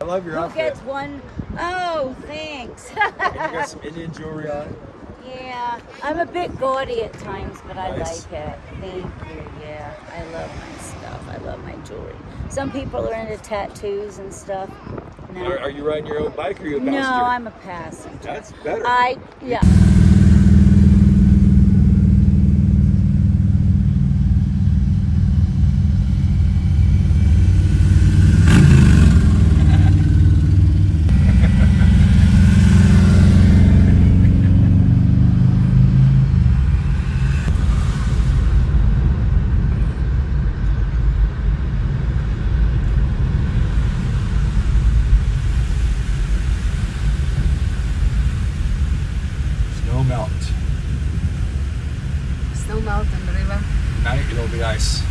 I love your Who outfit. gets one? Oh, thanks. You got some Indian jewelry on. yeah, I'm a bit gaudy at times, but I Nice. like it. Thank you. Yeah, I love my stuff. I love my jewelry. Some people are into tattoos and stuff. No, Are, are you riding your own bike or are you a no. I'm a passenger. That's better. I yeah. not. Still not in the river? No, it'll be ice.